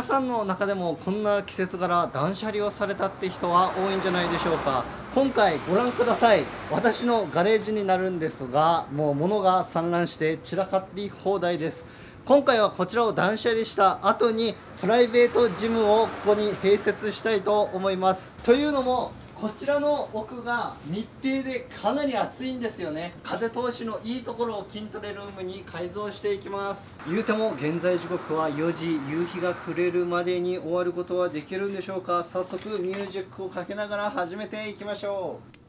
皆さんの中でもこんな季節柄断捨離をされたって人は多いんじゃないでしょうか。今回ご覧ください。私のガレージになるんですがもう物が散乱して散らかり放題です。今回はこちらを断捨離した後にプライベートジムをここに併設したいと思います。というのもこちらの奥が密閉でかなり暑いんですよね。風通しのいいところを筋トレルームに改造していきます。言うても現在時刻は4時夕日が暮れるまでに終わることはできるんでしょうか。早速ミュージックをかけながら始めていきましょう。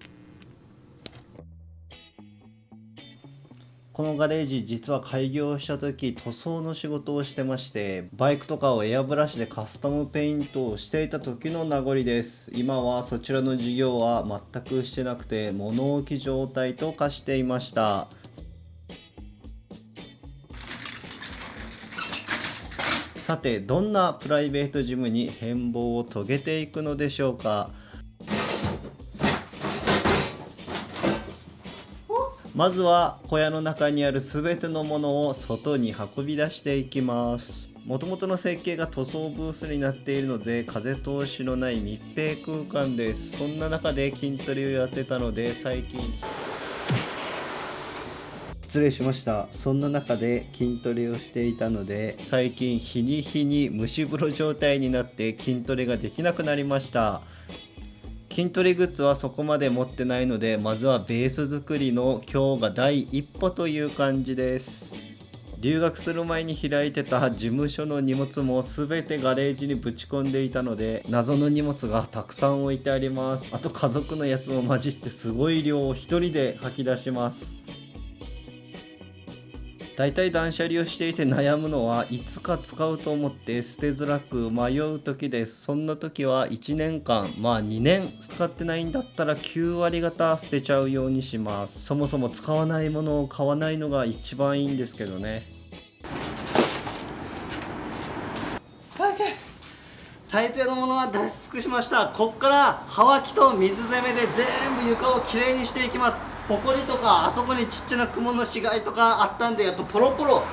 このガレージ実は開業した時塗装の仕事をしてましてバイクとかをエアブラシでカスタムペイントをしていた時の名残です。今はそちらの事業は全くしてなくて物置状態と化していました。さてどんなプライベートジムに変貌を遂げていくのでしょうか。まずは小屋の中にある全てのものを外に運び出していきます。もともとの設計が塗装ブースになっているので風通しのない密閉空間です。そんな中で筋トレをやってたので最近。失礼しました。そんな中で筋トレをしていたので最近日に日に蒸し風呂状態になって筋トレができなくなりました筋トレグッズはそこまで持ってないのでまずはベース作りの今日が第一歩という感じです。留学する前に開いてた事務所の荷物も全てガレージにぶち込んでいたので謎の荷物がたくさん置いてあります。あと家族のやつも混じってすごい量を1人で吐き出します。大体断捨離をしていて悩むのはいつか使うと思って捨てづらく迷う時ですそんな時は1年間まあ2年使ってないんだったら9割方捨てちゃうようにします。そもそも使わないものを買わないのが一番いいんですけどね。大抵のものは出し尽くしました。こっからはわきと水攻めで全部床をきれいにしていきます。ほこりとかあそこにちっちゃな雲の死骸とかあったんでやっとポロポロ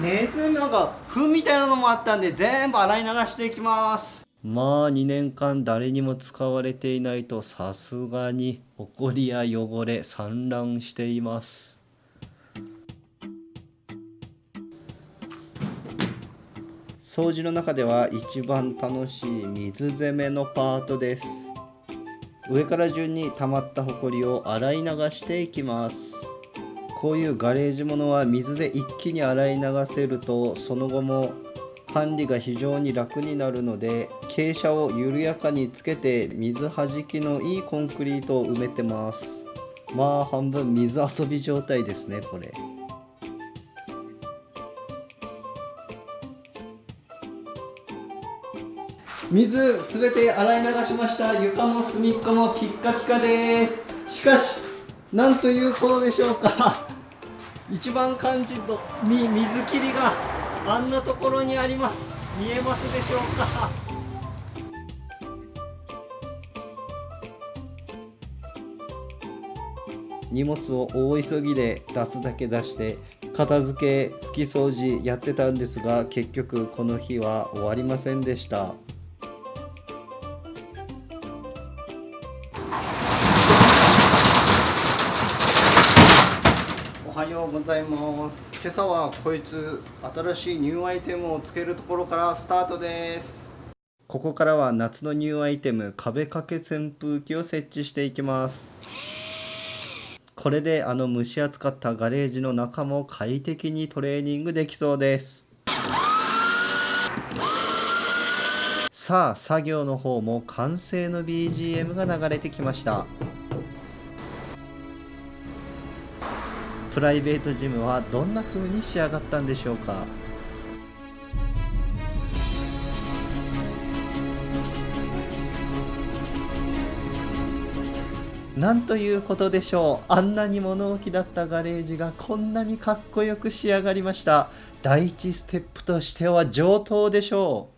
ネズミなんか糞みたいなのもあったんで全部洗い流していきます。まあ2年間誰にも使われていないとさすがにほこりや汚れ散乱しています。掃除の中では一番楽しい水攻めのパートです。上から順に溜まったホコリを洗い流していきますこういうガレージものは水で一気に洗い流せるとその後も管理が非常に楽になるので傾斜を緩やかにつけて水はじきのいいコンクリートを埋めてますまあ半分水遊び状態ですねこれ。水すべて洗い流しました。床も隅っこもピッカピカです。しかしなんということでしょうか。一番肝心の水切りがあんなところにあります。見えますでしょうか。荷物を大急ぎで出すだけ出して片付け拭き掃除やってたんですが結局この日は終わりませんでした。はようございます。今朝はこいつ新しいニューアイテムをつけるところからスタートです。ここからは夏のニューアイテム壁掛け扇風機を設置していきます。これであの蒸し暑かったガレージの中も快適にトレーニングできそうです。さあ作業の方も完成の BGM が流れてきました。プライベートジムはどんな風に仕上がったんでしょうか？なんということでしょう？あんなに物置だったガレージがこんなにかっこよく仕上がりました。第一ステップとしては上等でしょ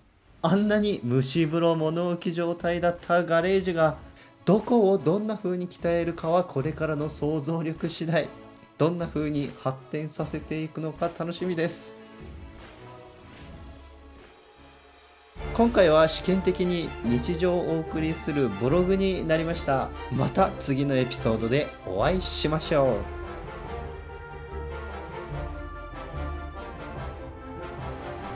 う。あんなに蒸し風呂物置状態だったガレージがどこをどんな風に鍛えるかはこれからの想像力次第。どんな風に発展させていくのか楽しみです。今回は試験的に日常をお送りするブログになりました。また次のエピソードでお会いしましょう。